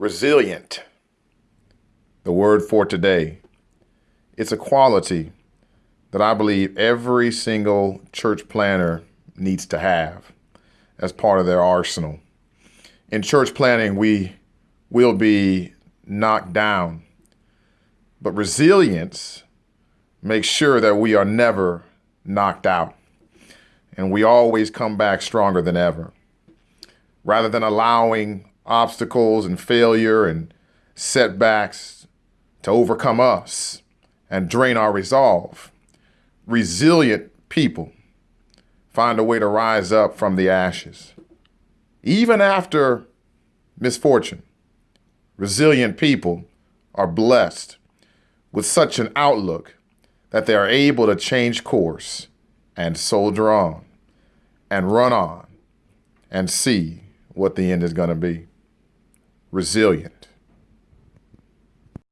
Resilient. The word for today. It's a quality that I believe every single church planner needs to have as part of their arsenal. In church planning, we will be knocked down, but resilience makes sure that we are never knocked out and we always come back stronger than ever. Rather than allowing obstacles and failure and setbacks to overcome us and drain our resolve. Resilient people find a way to rise up from the ashes. Even after misfortune, resilient people are blessed with such an outlook that they are able to change course and soldier on and run on and see what the end is going to be resilient.